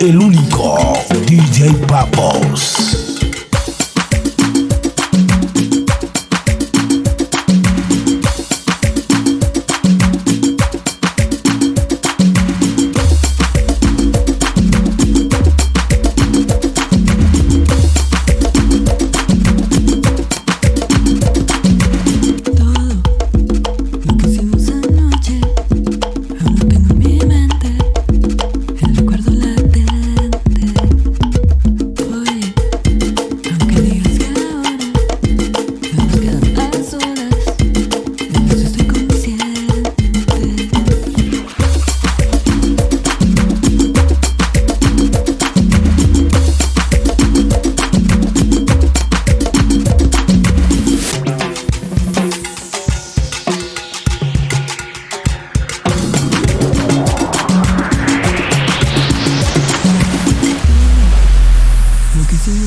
El único DJ Papos.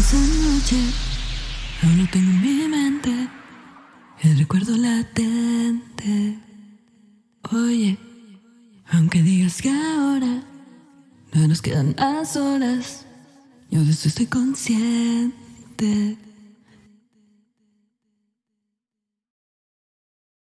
Aún lo tengo en mi mente, el recuerdo latente. Oye, aunque digas que ahora no nos quedan más horas, yo de eso estoy consciente.